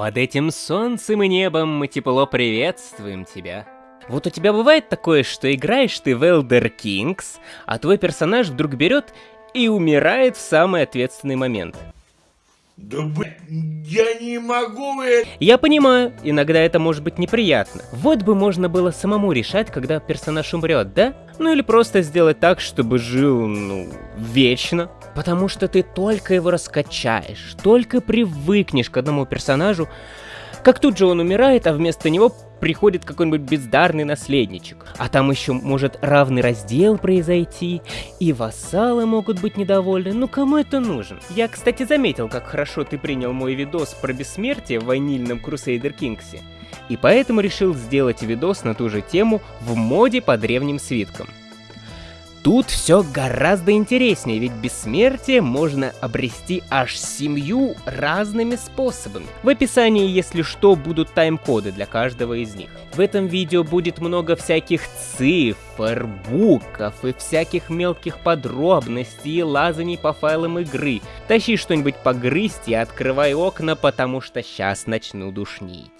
Под этим солнцем и небом мы тепло приветствуем тебя. Вот у тебя бывает такое, что играешь ты в Elder Kings, а твой персонаж вдруг берет и умирает в самый ответственный момент. Да блин, я не могу это... Я понимаю, иногда это может быть неприятно. Вот бы можно было самому решать, когда персонаж умрет, да? Ну или просто сделать так, чтобы жил, ну, вечно. Потому что ты только его раскачаешь, только привыкнешь к одному персонажу, как тут же он умирает, а вместо него приходит какой-нибудь бездарный наследничек. А там еще может равный раздел произойти, и вассалы могут быть недовольны. Ну кому это нужен? Я, кстати, заметил, как хорошо ты принял мой видос про бессмертие в ванильном Crusader Кингсе. И поэтому решил сделать видос на ту же тему в моде по древним свиткам. Тут все гораздо интереснее, ведь бессмертие можно обрести аж семью разными способами. В описании, если что, будут тайм-коды для каждого из них. В этом видео будет много всяких цифр, букв и всяких мелких подробностей и лазаний по файлам игры. Тащи что-нибудь погрызть и открывай окна, потому что сейчас начну душнить.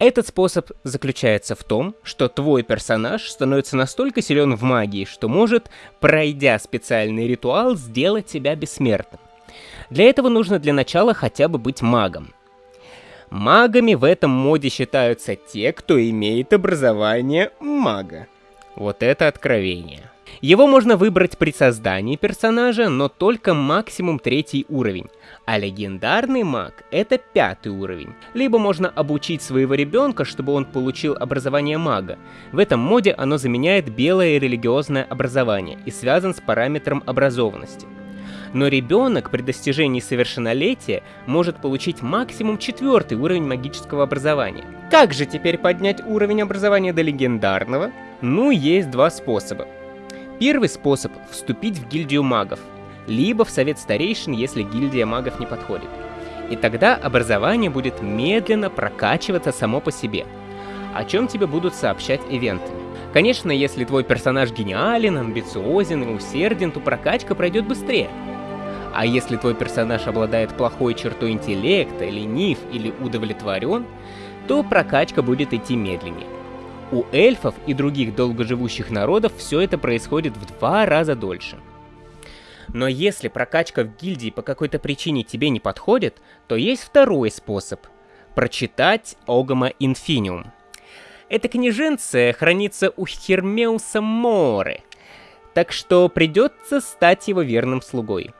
Этот способ заключается в том, что твой персонаж становится настолько силен в магии, что может, пройдя специальный ритуал, сделать тебя бессмертным. Для этого нужно для начала хотя бы быть магом. Магами в этом моде считаются те, кто имеет образование мага. Вот это откровение. Его можно выбрать при создании персонажа, но только максимум третий уровень, а легендарный маг — это пятый уровень. Либо можно обучить своего ребенка, чтобы он получил образование мага. В этом моде оно заменяет белое религиозное образование и связан с параметром образованности. Но ребенок при достижении совершеннолетия может получить максимум четвертый уровень магического образования. Как же теперь поднять уровень образования до легендарного? Ну, есть два способа. Первый способ — вступить в гильдию магов, либо в совет старейшин, если гильдия магов не подходит. И тогда образование будет медленно прокачиваться само по себе, о чем тебе будут сообщать ивенты. Конечно, если твой персонаж гениален, амбициозен и усерден, то прокачка пройдет быстрее. А если твой персонаж обладает плохой чертой интеллекта, ленив или удовлетворен, то прокачка будет идти медленнее. У эльфов и других долгоживущих народов все это происходит в два раза дольше. Но если прокачка в гильдии по какой-то причине тебе не подходит, то есть второй способ – прочитать Огама Инфиниум. Эта книженция хранится у Хермеуса Море, так что придется стать его верным слугой.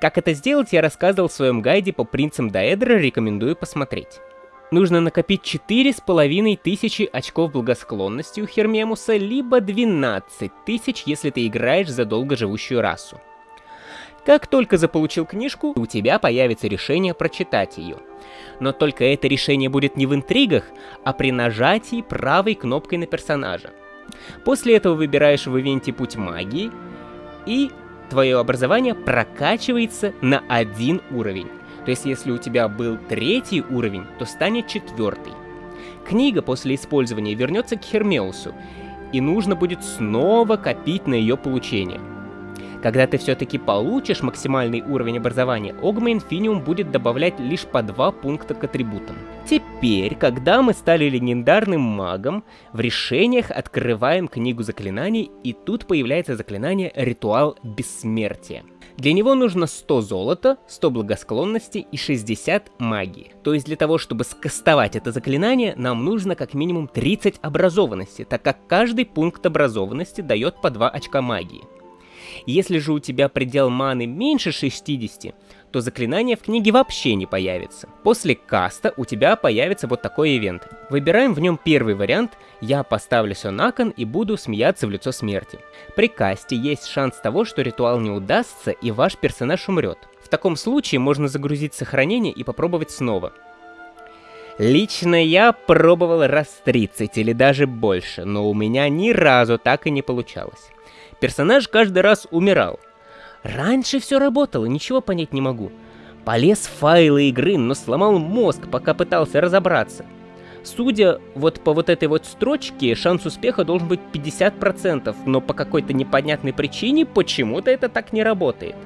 Как это сделать, я рассказывал в своем гайде по принцам Даэдра, рекомендую посмотреть нужно накопить 4,5 тысячи очков благосклонности у Хермемуса, либо 12 тысяч, если ты играешь за долгоживущую расу. Как только заполучил книжку, у тебя появится решение прочитать ее. Но только это решение будет не в интригах, а при нажатии правой кнопкой на персонажа. После этого выбираешь в ивенте путь магии, и твое образование прокачивается на один уровень. То есть если у тебя был третий уровень, то станет четвертый. Книга после использования вернется к Хермеусу, и нужно будет снова копить на ее получение. Когда ты все-таки получишь максимальный уровень образования, Огма Инфиниум будет добавлять лишь по два пункта к атрибутам. Теперь, когда мы стали легендарным магом, в решениях открываем книгу заклинаний, и тут появляется заклинание Ритуал Бессмертия. Для него нужно 100 золота, 100 благосклонности и 60 магии. То есть для того, чтобы скастовать это заклинание, нам нужно как минимум 30 образованности, так как каждый пункт образованности дает по 2 очка магии. Если же у тебя предел маны меньше 60, то заклинание в книге вообще не появится. После каста у тебя появится вот такой ивент. Выбираем в нем первый вариант, я поставлю все на кон и буду смеяться в лицо смерти. При касте есть шанс того, что ритуал не удастся и ваш персонаж умрет. В таком случае можно загрузить сохранение и попробовать снова. Лично я пробовал раз 30 или даже больше, но у меня ни разу так и не получалось. Персонаж каждый раз умирал. Раньше все работало, ничего понять не могу. Полез в файлы игры, но сломал мозг, пока пытался разобраться. Судя вот по вот этой вот строчке, шанс успеха должен быть 50%, но по какой-то непонятной причине почему-то это так не работает.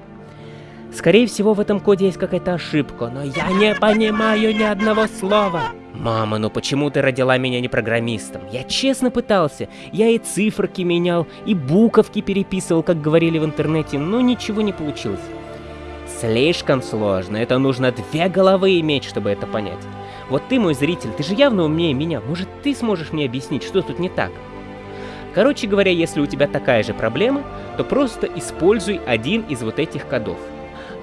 Скорее всего, в этом коде есть какая-то ошибка, но я не понимаю ни одного слова. Мама, ну почему ты родила меня не программистом? Я честно пытался. Я и циферки менял, и буковки переписывал, как говорили в интернете, но ничего не получилось. Слишком сложно, это нужно две головы иметь, чтобы это понять. Вот ты, мой зритель, ты же явно умнее меня, может ты сможешь мне объяснить, что тут не так? Короче говоря, если у тебя такая же проблема, то просто используй один из вот этих кодов.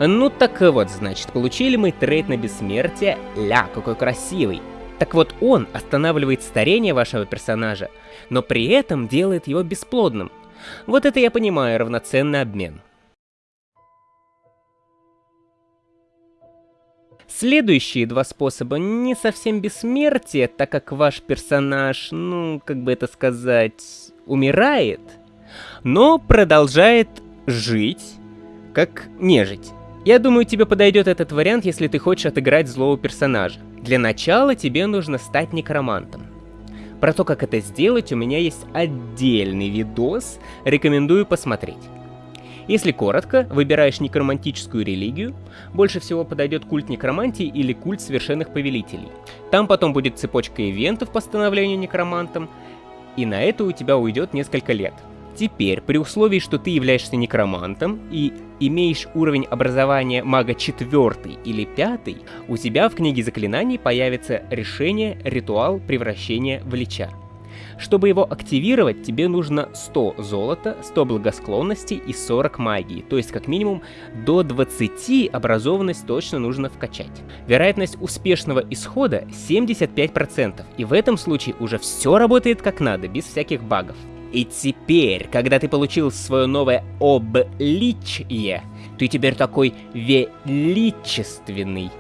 Ну так вот, значит, получили мы трейд на бессмертие. Ля, какой красивый. Так вот, он останавливает старение вашего персонажа, но при этом делает его бесплодным. Вот это я понимаю равноценный обмен. Следующие два способа не совсем бессмертие, так как ваш персонаж, ну, как бы это сказать, умирает, но продолжает жить, как нежить. Я думаю, тебе подойдет этот вариант, если ты хочешь отыграть злого персонажа. Для начала тебе нужно стать некромантом. Про то, как это сделать, у меня есть отдельный видос, рекомендую посмотреть. Если коротко, выбираешь некромантическую религию, больше всего подойдет культ некромантии или культ совершенных повелителей. Там потом будет цепочка ивентов по становлению некромантом, и на это у тебя уйдет несколько лет. Теперь, при условии, что ты являешься некромантом и имеешь уровень образования мага 4 или 5, у тебя в книге заклинаний появится решение ритуал превращения в лича. Чтобы его активировать, тебе нужно 100 золота, 100 благосклонности и 40 магии, то есть как минимум до 20 образованность точно нужно вкачать. Вероятность успешного исхода 75%, и в этом случае уже все работает как надо, без всяких багов. И теперь, когда ты получил свое новое обличье, ты теперь такой величественный.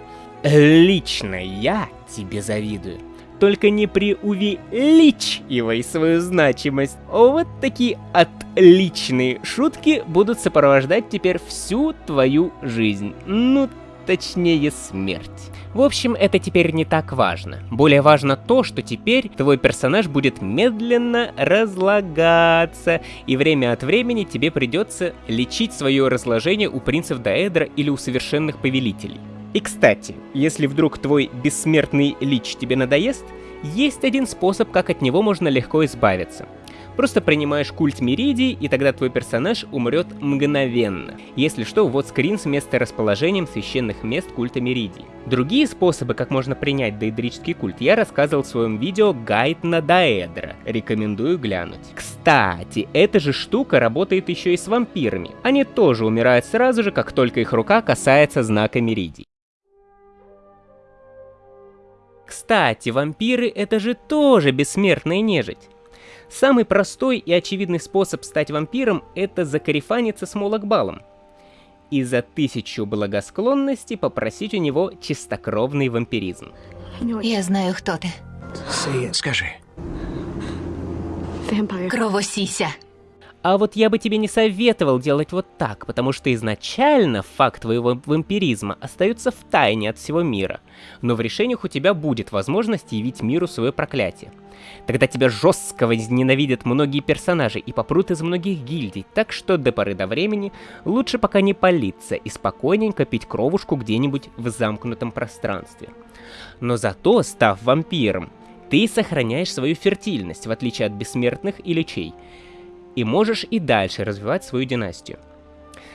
Лично я тебе завидую. Только не преувеличивай свою значимость. Вот такие отличные шутки будут сопровождать теперь всю твою жизнь. Ну, точнее смерть. В общем, это теперь не так важно. Более важно то, что теперь твой персонаж будет медленно разлагаться, и время от времени тебе придется лечить свое разложение у принцев Даэдра или у совершенных повелителей. И кстати, если вдруг твой бессмертный лич тебе надоест, есть один способ, как от него можно легко избавиться — Просто принимаешь культ Меридии, и тогда твой персонаж умрет мгновенно. Если что, вот скрин с месторасположением священных мест культа Меридии. Другие способы, как можно принять доэдрический культ, я рассказывал в своем видео «Гайд на Даэдра». Рекомендую глянуть. Кстати, эта же штука работает еще и с вампирами. Они тоже умирают сразу же, как только их рука касается знака Меридии. Кстати, вампиры это же тоже бессмертная нежить. Самый простой и очевидный способ стать вампиром — это закарифаниться с Молокбалом. И за тысячу благосклонности попросить у него чистокровный вампиризм. Я знаю, кто ты. Скажи. Кровосися. А вот я бы тебе не советовал делать вот так, потому что изначально факт твоего вампиризма остается в тайне от всего мира, но в решениях у тебя будет возможность явить миру свое проклятие. Тогда тебя жестко возненавидят многие персонажи и попрут из многих гильдий, так что до поры до времени лучше пока не палиться и спокойненько пить кровушку где-нибудь в замкнутом пространстве. Но зато, став вампиром, ты сохраняешь свою фертильность, в отличие от бессмертных и лечей, и можешь и дальше развивать свою династию.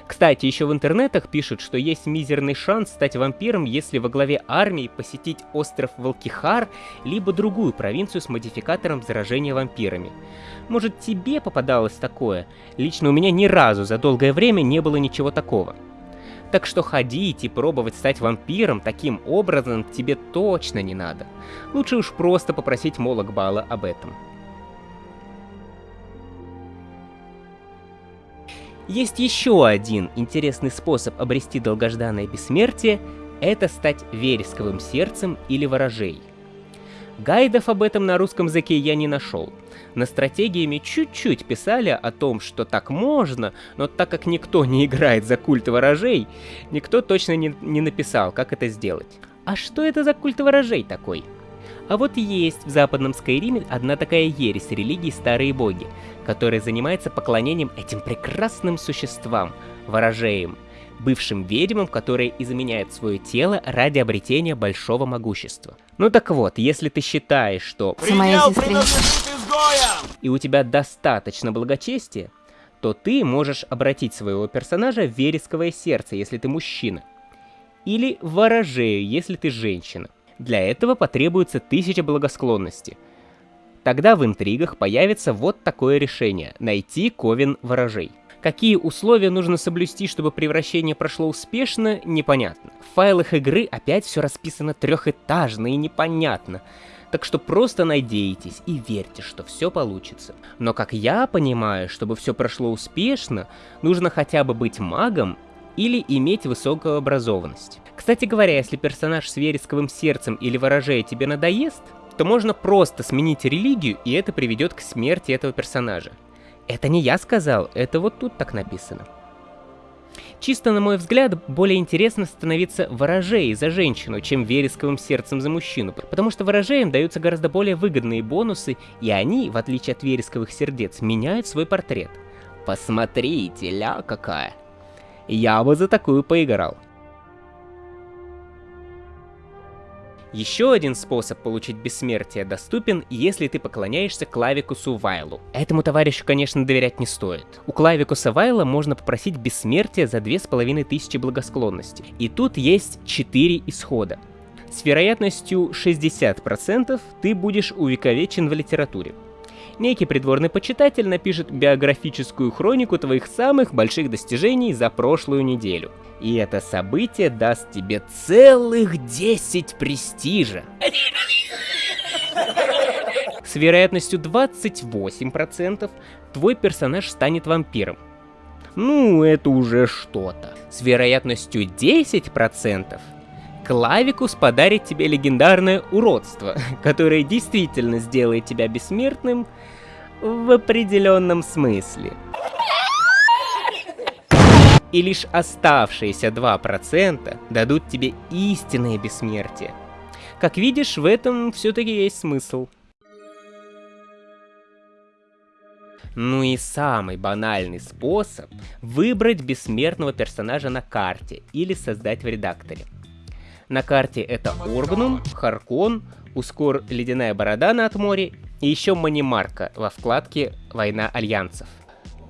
Кстати, еще в интернетах пишут, что есть мизерный шанс стать вампиром, если во главе армии посетить остров Волкихар, либо другую провинцию с модификатором заражения вампирами. Может тебе попадалось такое? Лично у меня ни разу за долгое время не было ничего такого. Так что ходить и пробовать стать вампиром таким образом тебе точно не надо. Лучше уж просто попросить Молокбала об этом. Есть еще один интересный способ обрести долгожданное бессмертие — это стать вересковым сердцем или ворожей. Гайдов об этом на русском языке я не нашел. На стратегиями чуть-чуть писали о том, что так можно, но так как никто не играет за культ ворожей, никто точно не, не написал, как это сделать. А что это за культ ворожей такой? А вот есть в западном Скайриме одна такая ересь религии Старые Боги, которая занимается поклонением этим прекрасным существам, ворожеям. бывшим ведьмам, которые изменяют свое тело ради обретения большого могущества. Ну так вот, если ты считаешь, что и у тебя достаточно благочестия, то ты можешь обратить своего персонажа в вересковое сердце, если ты мужчина. Или в ворожею, если ты женщина. Для этого потребуется тысяча благосклонности. Тогда в интригах появится вот такое решение – найти Ковен ворожей. Какие условия нужно соблюсти, чтобы превращение прошло успешно, непонятно. В файлах игры опять все расписано трехэтажно и непонятно. Так что просто надейтесь и верьте, что все получится. Но как я понимаю, чтобы все прошло успешно, нужно хотя бы быть магом или иметь высокую образованность. Кстати говоря, если персонаж с вересковым сердцем или ворожея тебе надоест, то можно просто сменить религию, и это приведет к смерти этого персонажа. Это не я сказал, это вот тут так написано. Чисто на мой взгляд, более интересно становиться ворожеей за женщину, чем вересковым сердцем за мужчину, потому что ворожеям даются гораздо более выгодные бонусы, и они, в отличие от вересковых сердец, меняют свой портрет. Посмотрите, ля какая. Я бы за такую поиграл. Еще один способ получить бессмертие доступен, если ты поклоняешься Клавикусу Вайлу. Этому товарищу, конечно, доверять не стоит. У Клавикуса Вайла можно попросить бессмертие за 2500 благосклонности. И тут есть 4 исхода. С вероятностью 60% ты будешь увековечен в литературе. Некий придворный почитатель напишет биографическую хронику твоих самых больших достижений за прошлую неделю. И это событие даст тебе целых 10 престижа. С вероятностью 28% твой персонаж станет вампиром. Ну, это уже что-то. С вероятностью 10% Клавикус подарит тебе легендарное уродство, которое действительно сделает тебя бессмертным в определенном смысле. И лишь оставшиеся 2% дадут тебе истинное бессмертие. Как видишь, в этом все-таки есть смысл. Ну и самый банальный способ выбрать бессмертного персонажа на карте или создать в редакторе. На карте это Оргнум, Харкон, Ускор Ледяная Борода над море и еще Манимарка во вкладке Война Альянсов.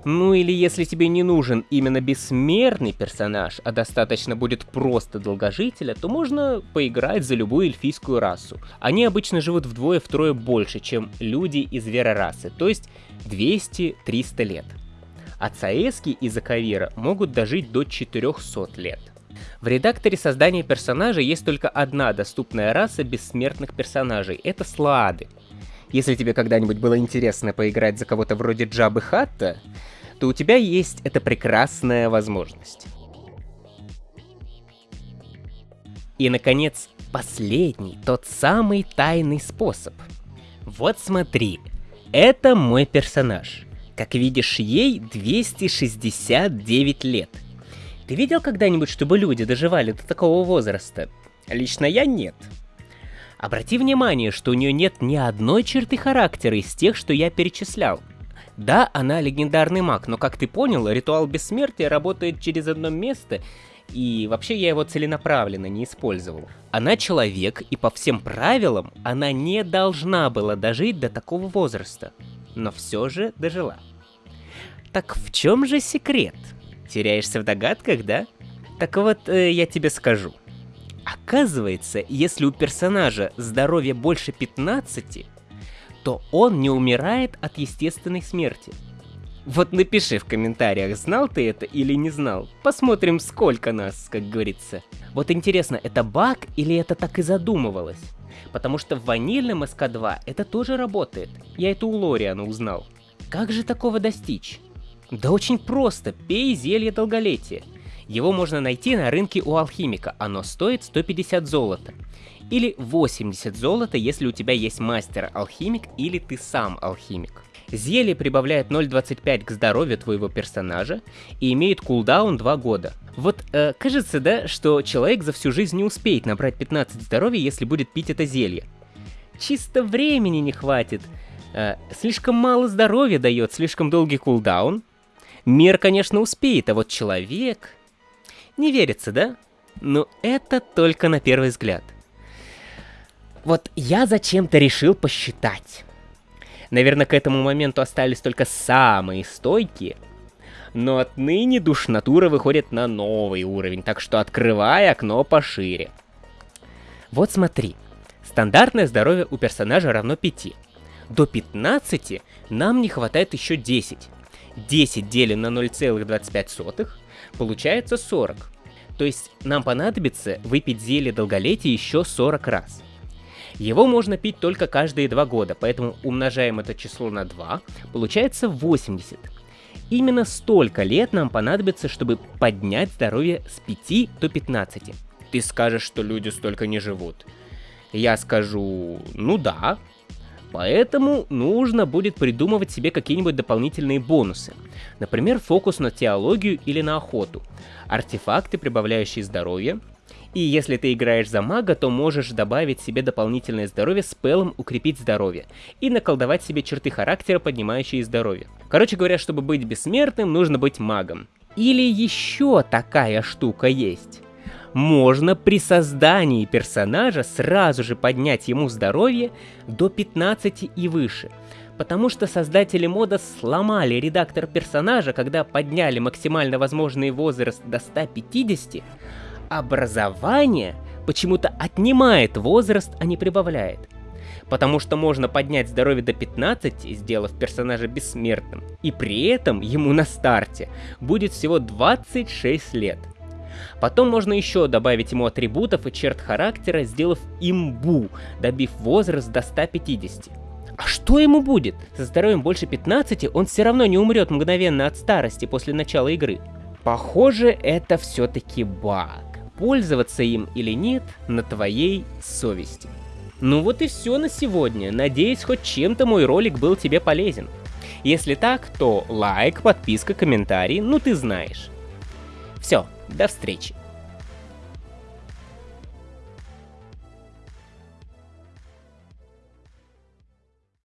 Ну или если тебе не нужен именно бессмертный персонаж, а достаточно будет просто долгожителя, то можно поиграть за любую эльфийскую расу. Они обычно живут вдвое-втрое больше, чем люди из зверорасы, то есть 200-300 лет. А цаэски из Акавира могут дожить до 400 лет. В редакторе создания персонажа есть только одна доступная раса бессмертных персонажей — это слады. Если тебе когда-нибудь было интересно поиграть за кого-то вроде Джабы Хатта, то у тебя есть эта прекрасная возможность. И, наконец, последний, тот самый тайный способ. Вот смотри, это мой персонаж. Как видишь, ей 269 лет. Ты видел когда-нибудь, чтобы люди доживали до такого возраста? Лично я нет. Обрати внимание, что у нее нет ни одной черты характера из тех, что я перечислял. Да, она легендарный маг, но как ты понял, ритуал бессмертия работает через одно место, и вообще я его целенаправленно не использовал. Она человек, и по всем правилам она не должна была дожить до такого возраста, но все же дожила. Так в чем же секрет? Теряешься в догадках, да? Так вот, э, я тебе скажу. Оказывается, если у персонажа здоровье больше 15, то он не умирает от естественной смерти. Вот напиши в комментариях, знал ты это или не знал. Посмотрим, сколько нас, как говорится. Вот интересно, это баг или это так и задумывалось? Потому что в ванильном СК2 это тоже работает. Я это у Лориана узнал. Как же такого достичь? Да очень просто, пей зелье долголетия. Его можно найти на рынке у алхимика, оно стоит 150 золота. Или 80 золота, если у тебя есть мастер-алхимик или ты сам алхимик. Зелье прибавляет 0.25 к здоровью твоего персонажа и имеет кулдаун 2 года. Вот э, кажется, да, что человек за всю жизнь не успеет набрать 15 здоровья, если будет пить это зелье. Чисто времени не хватит. Э, слишком мало здоровья дает, слишком долгий кулдаун. Мир, конечно, успеет, а вот человек... Не верится, да? Но это только на первый взгляд. Вот я зачем-то решил посчитать. Наверное, к этому моменту остались только самые стойкие. Но отныне душнатура выходит на новый уровень, так что открывай окно пошире. Вот смотри. Стандартное здоровье у персонажа равно 5. До 15 нам не хватает еще 10. 10 делим на 0,25, получается 40. То есть нам понадобится выпить зелье долголетия еще 40 раз. Его можно пить только каждые 2 года, поэтому умножаем это число на 2, получается 80. Именно столько лет нам понадобится, чтобы поднять здоровье с 5 до 15. Ты скажешь, что люди столько не живут. Я скажу, ну да. Поэтому нужно будет придумывать себе какие-нибудь дополнительные бонусы. Например, фокус на теологию или на охоту. Артефакты, прибавляющие здоровье. И если ты играешь за мага, то можешь добавить себе дополнительное здоровье с пелом укрепить здоровье. И наколдовать себе черты характера, поднимающие здоровье. Короче говоря, чтобы быть бессмертным, нужно быть магом. Или еще такая штука есть можно при создании персонажа сразу же поднять ему здоровье до 15 и выше. Потому что создатели мода сломали редактор персонажа, когда подняли максимально возможный возраст до 150, образование почему-то отнимает возраст, а не прибавляет. Потому что можно поднять здоровье до 15, сделав персонажа бессмертным, и при этом ему на старте будет всего 26 лет. Потом можно еще добавить ему атрибутов и черт характера, сделав имбу, добив возраст до 150. А что ему будет? Со здоровьем больше 15 он все равно не умрет мгновенно от старости после начала игры. Похоже, это все-таки баг. Пользоваться им или нет, на твоей совести. Ну вот и все на сегодня. Надеюсь, хоть чем-то мой ролик был тебе полезен. Если так, то лайк, подписка, комментарий, ну ты знаешь. Все, до встречи.